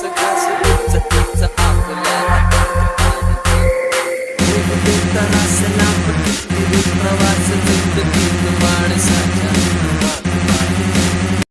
प्रवास माणसा